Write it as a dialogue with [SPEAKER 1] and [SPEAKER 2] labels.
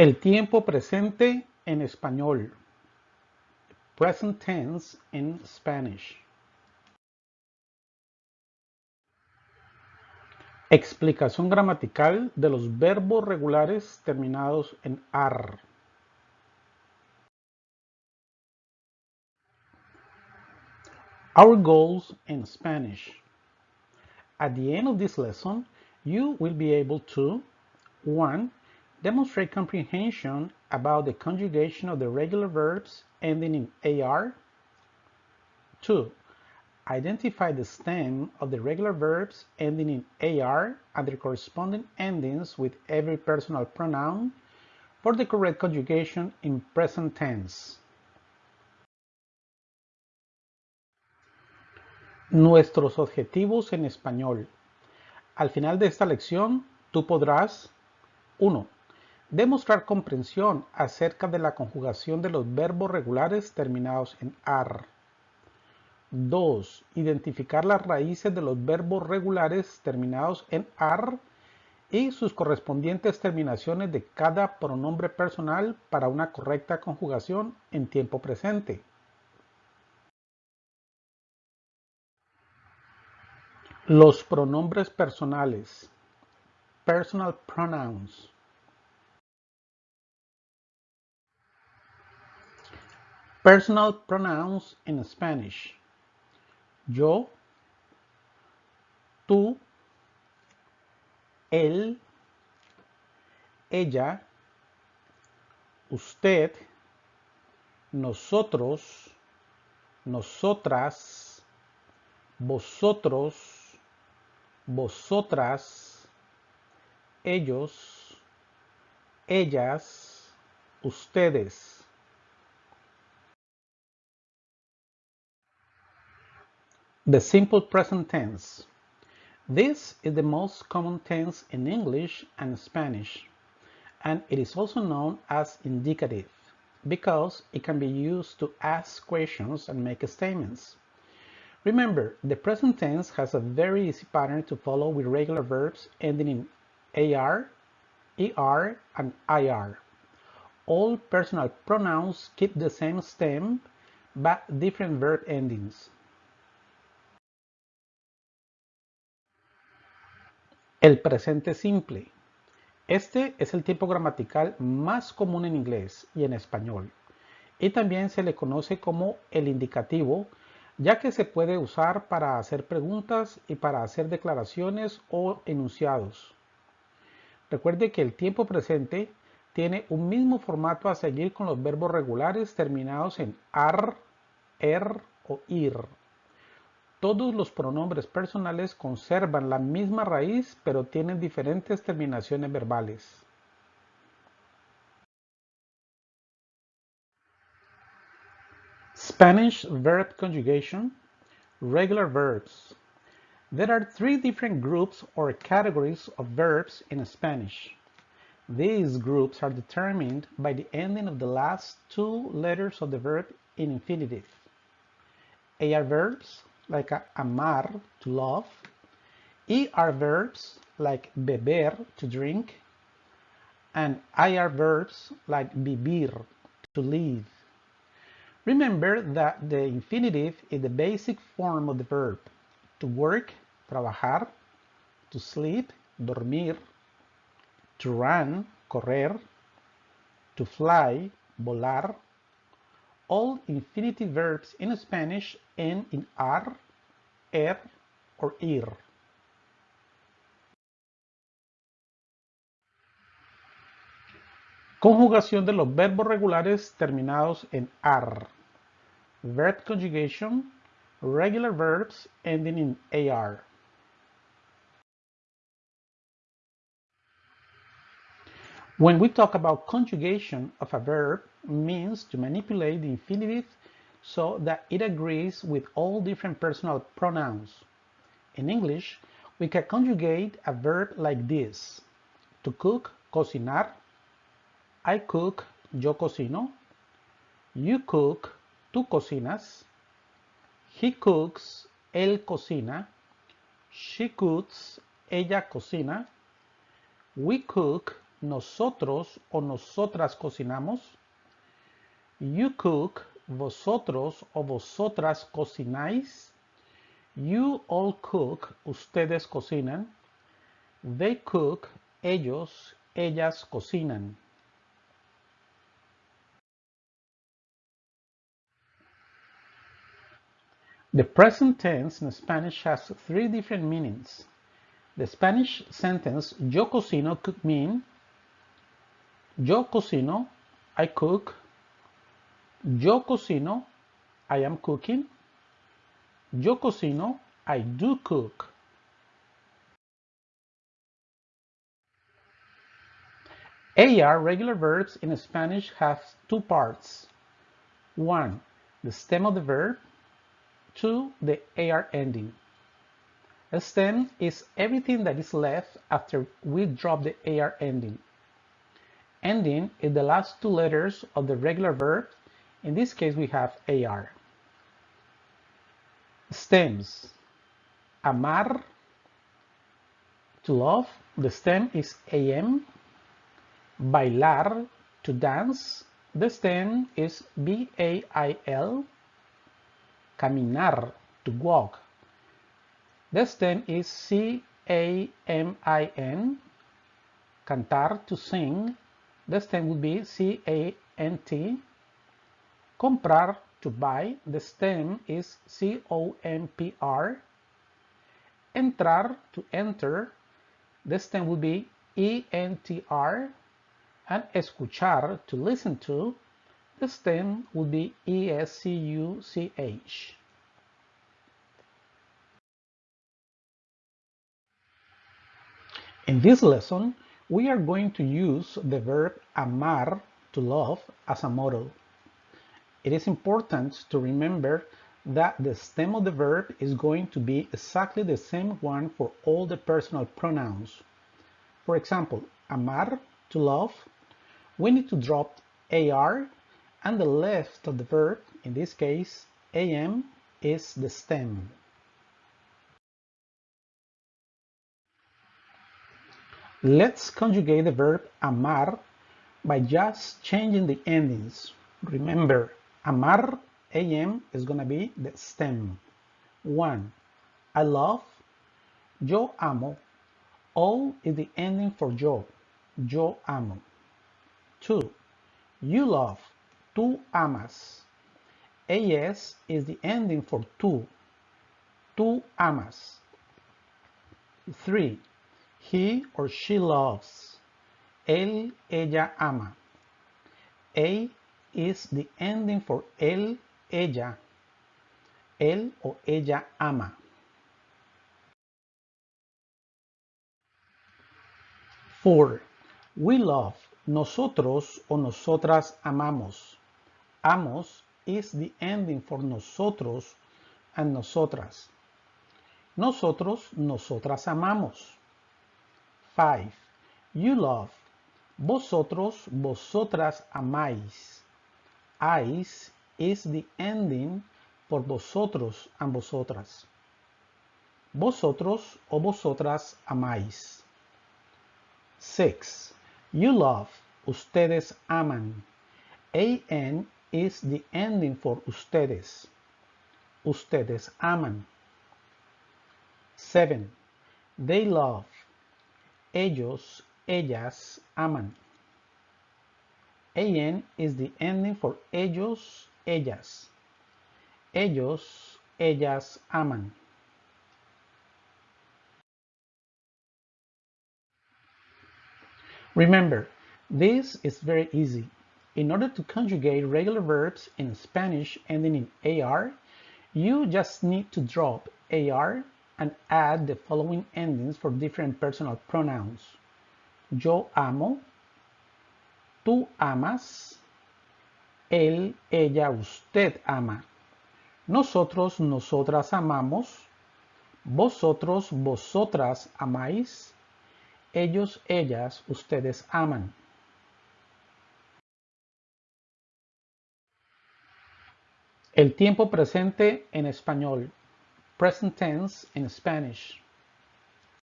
[SPEAKER 1] El tiempo presente en español. Present tense in Spanish. Explicación gramatical de los verbos regulares terminados en AR. Our goals in Spanish. At the end of this lesson, you will be able to 1. Demonstrate comprehension about the conjugation of the regular verbs ending in AR. 2. Identify the stem of the regular verbs ending in AR and their corresponding endings with every personal pronoun for the correct conjugation in present tense. Nuestros objetivos en español. Al final de esta lección, tú podrás 1. Demostrar comprensión acerca de la conjugación de los verbos regulares terminados en AR. 2. Identificar las raíces de los verbos regulares terminados en AR y sus correspondientes terminaciones de cada pronombre personal para una correcta conjugación en tiempo presente. Los pronombres personales. Personal pronouns. Personal pronouns in Spanish. Yo, tú, él, ella, usted, nosotros, nosotras, vosotros, vosotras, ellos, ellas, ustedes. The simple present tense. This is the most common tense in English and Spanish, and it is also known as indicative because it can be used to ask questions and make statements. Remember, the present tense has a very easy pattern to follow with regular verbs ending in AR, ER, and IR. All personal pronouns keep the same stem, but different verb endings. El presente simple. Este es el tiempo gramatical más común en inglés y en español. Y también se le conoce como el indicativo, ya que se puede usar para hacer preguntas y para hacer declaraciones o enunciados. Recuerde que el tiempo presente tiene un mismo formato a seguir con los verbos regulares terminados en ar, er o ir. Todos los pronombres personales conservan la misma raíz, pero tienen diferentes terminaciones verbales. Spanish verb conjugation, regular verbs. There are three different groups or categories of verbs in Spanish. These groups are determined by the ending of the last two letters of the verb in infinitive. AR verbs, like amar, to love. ER verbs like beber, to drink. And IR verbs like vivir, to live. Remember that the infinitive is the basic form of the verb. To work, trabajar. To sleep, dormir. To run, correr. To fly, volar all infinitive verbs in Spanish end in ar, er, or ir. Conjugación de los verbos regulares terminados en ar. Verb conjugation, regular verbs ending in AR. When we talk about conjugation of a verb, means to manipulate the infinitive so that it agrees with all different personal pronouns. In English, we can conjugate a verb like this. To cook, cocinar. I cook, yo cocino. You cook, tú cocinas. He cooks, él cocina. She cooks, ella cocina. We cook, nosotros o nosotras cocinamos. You cook, vosotros o vosotras cocináis. You all cook, ustedes cocinan. They cook, ellos, ellas cocinan. The present tense in Spanish has three different meanings. The Spanish sentence yo cocino could mean yo cocino, I cook, yo cocino, I am cooking, yo cocino, I do cook. AR regular verbs in Spanish have two parts. One, the stem of the verb. Two, the AR ending. A stem is everything that is left after we drop the AR ending. Ending in the last two letters of the regular verb. In this case, we have AR. Stems. Amar, to love. The stem is AM. Bailar, to dance. The stem is B-A-I-L. Caminar, to walk. The stem is C-A-M-I-N. Cantar, to sing. The stem would be C-A-N-T. Comprar, to buy. The stem is C-O-M-P-R. Entrar, to enter. The stem would be E-N-T-R. And escuchar, to listen to. The stem would be E-S-C-U-C-H. In this lesson, we are going to use the verb amar, to love, as a model. It is important to remember that the stem of the verb is going to be exactly the same one for all the personal pronouns. For example, amar, to love, we need to drop AR and the left of the verb, in this case, AM, is the stem. Let's conjugate the verb amar by just changing the endings. Remember, amar, am, is going to be the stem. 1. I love, yo amo. O is the ending for yo, yo amo. 2. You love, tú amas. AS is the ending for tú, tú amas. 3. He or she loves. Él, ella ama. A is the ending for él, ella. Él o ella ama. Four. We love. Nosotros o nosotras amamos. Amos is the ending for nosotros and nosotras. Nosotros, nosotras amamos. 5. You love. Vosotros, vosotras amáis. Ais is the ending for vosotros and vosotras. Vosotros o vosotras amáis. 6. You love. Ustedes aman. AN is the ending for ustedes. Ustedes aman. 7. They love. Ellos, ellas aman. AN is the ending for ellos, ellas. Ellos, ellas aman. Remember, this is very easy. In order to conjugate regular verbs in Spanish ending in AR, you just need to drop AR and add the following endings for different personal pronouns. Yo amo, tú amas, él, ella, usted ama. Nosotros, nosotras amamos, vosotros, vosotras amáis, ellos, ellas, ustedes aman. El tiempo presente en español. Present tense in Spanish.